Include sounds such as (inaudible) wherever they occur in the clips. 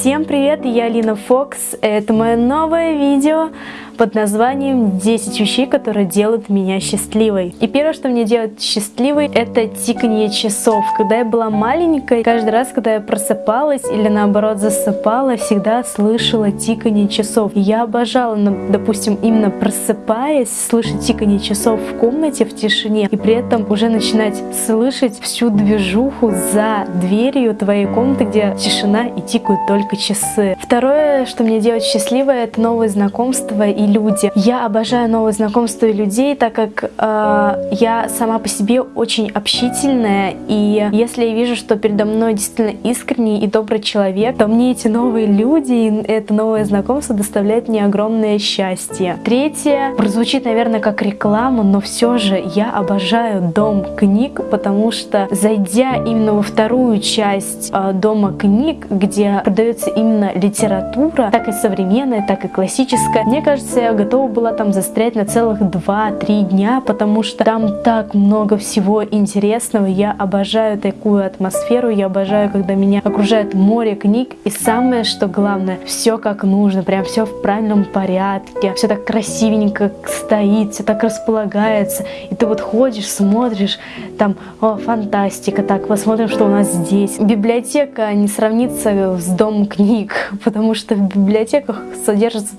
Всем привет, я Алина Фокс. Это мое новое видео под названием 10 вещей, которые делают меня счастливой. И первое, что мне делает счастливой, это тиканье часов. Когда я была маленькой, каждый раз, когда я просыпалась или наоборот засыпала, всегда слышала тиканье часов. И я обожала, допустим, именно просыпаясь, слышать тиканье часов в комнате в тишине, и при этом уже начинать слышать всю движуху за дверью твоей комнаты, где тишина и тикают только часы. Второе, что мне делает счастливой, это новые знакомства и люди. Я обожаю новые знакомства и людей, так как э, я сама по себе очень общительная, и если я вижу, что передо мной действительно искренний и добрый человек, то мне эти новые люди и это новое знакомство доставляет мне огромное счастье. Третье, прозвучит, наверное, как реклама, но все же я обожаю дом книг, потому что зайдя именно во вторую часть э, дома книг, где продается именно литература, так и современная, так и классическая, мне кажется, я готова была там застрять на целых 2-3 дня, потому что там так много всего интересного. Я обожаю такую атмосферу, я обожаю, когда меня окружает море книг. И самое, что главное, все как нужно, прям все в правильном порядке, все так красивенько стоит, все так располагается. И ты вот ходишь, смотришь, там, о, фантастика, так, посмотрим, что у нас здесь. Библиотека не сравнится с домом книг, (laughs) потому что в библиотеках содержится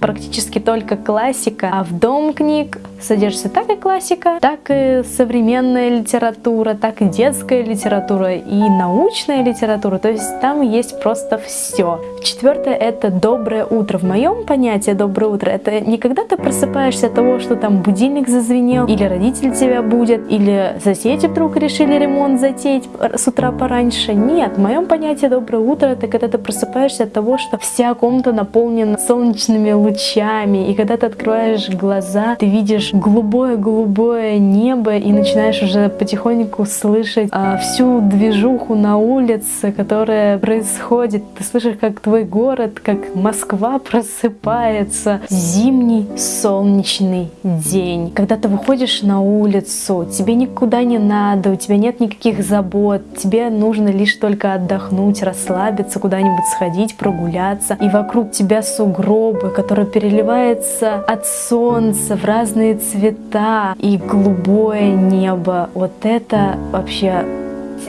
практически практически только классика, а в дом книг содержится так и классика, так и современная литература, так и детская литература и научная литература, то есть там есть просто все. Четвертое это доброе утро. В моем понятии доброе утро это не когда ты просыпаешься от того, что там будильник зазвенел, или родитель тебя будет, или соседи вдруг решили ремонт затеять с утра пораньше. Нет, в моем понятии доброе утро это когда ты просыпаешься от того, что вся комната наполнена солнечными лучами, и когда ты открываешь глаза, ты видишь голубое-голубое небо и начинаешь уже потихоньку слышать а, всю движуху на улице, которая происходит. Ты слышишь, как твой город, как Москва просыпается. Зимний солнечный день. Когда ты выходишь на улицу, тебе никуда не надо, у тебя нет никаких забот, тебе нужно лишь только отдохнуть, расслабиться, куда-нибудь сходить, прогуляться, и вокруг тебя сугробы, которые переливаются от солнца в разные цвета и голубое небо. Вот это вообще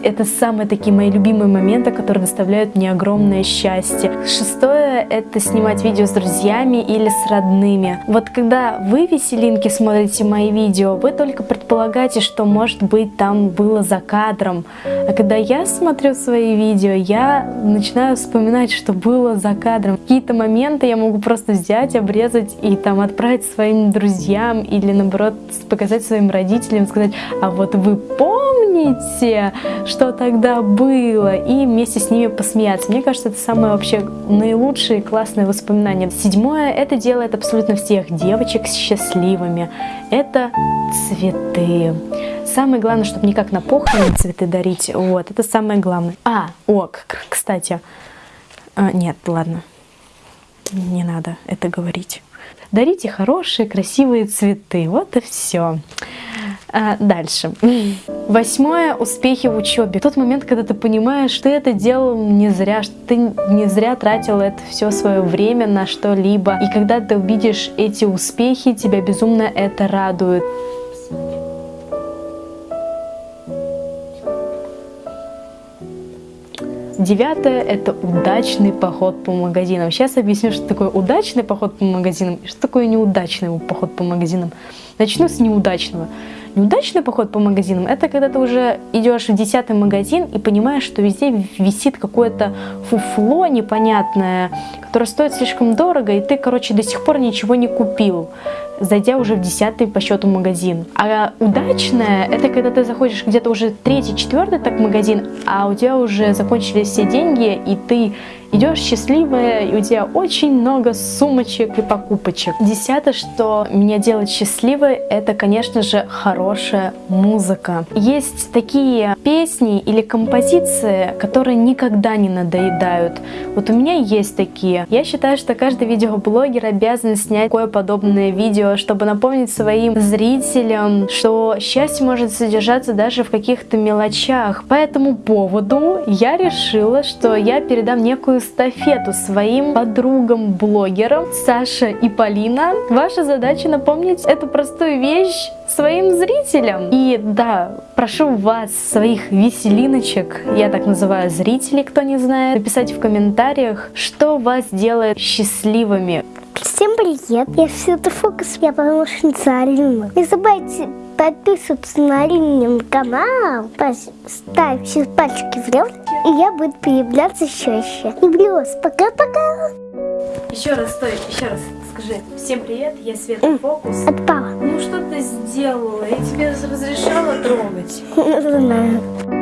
это самые такие мои любимые моменты, которые доставляют мне огромное счастье. Шестое — это снимать видео с друзьями или с родными. Вот когда вы, веселинки, смотрите мои видео, вы только предполагаете, что, может быть, там было за кадром. А когда я смотрю свои видео, я начинаю вспоминать, что было за кадром. Какие-то моменты я могу просто взять, обрезать и там отправить своим друзьям или, наоборот, показать своим родителям, сказать, а вот вы помните, что тогда было, и вместе с ними посмеяться. Мне кажется, это самое вообще наилучшие классные воспоминания. Седьмое, это делает абсолютно всех девочек счастливыми. Это цветы. Самое главное, чтобы не как на похороны цветы дарить. Вот, это самое главное. А, о, кстати. А, нет, ладно. Не надо это говорить. Дарите хорошие, красивые цветы. Вот и все. А, дальше. Восьмое. Успехи в учебе. Тот момент, когда ты понимаешь, что ты это делал не зря, что ты не зря тратил это все свое время на что-либо. И когда ты увидишь эти успехи, тебя безумно это радует. Девятое – это удачный поход по магазинам. Сейчас объясню, что такое удачный поход по магазинам и что такое неудачный поход по магазинам. Начну с неудачного. Неудачный поход по магазинам – это когда ты уже идешь в десятый магазин и понимаешь, что везде висит какое-то фуфло непонятное, которое стоит слишком дорого, и ты, короче, до сих пор ничего не купил зайдя уже в десятый по счету магазин. А удачное это когда ты заходишь где-то уже третий, четвертый так магазин, а у тебя уже закончились все деньги, и ты идешь счастливая, и у тебя очень много сумочек и покупочек. Десятое, что меня делает счастливой, это, конечно же, хорошая музыка. Есть такие песни или композиции, которые никогда не надоедают. Вот у меня есть такие. Я считаю, что каждый видеоблогер обязан снять такое подобное видео чтобы напомнить своим зрителям, что счастье может содержаться даже в каких-то мелочах. По этому поводу я решила, что я передам некую эстафету своим подругам-блогерам Саша и Полина. Ваша задача напомнить эту простую вещь своим зрителям. И да, прошу вас, своих веселиночек, я так называю зрителей, кто не знает, написать в комментариях, что вас делает счастливыми. Всем привет, я Света Фокус, я помощница Алины. Не забывайте подписываться на Алинин канал, ставьте пальчики вверх, и я буду появляться чаще. Люблю вас, пока-пока. Еще раз, стой, еще раз скажи. Всем привет, я Света Фокус. Отпала. Ну что ты сделала? Я тебе разрешала трогать. Не (laughs) знаю.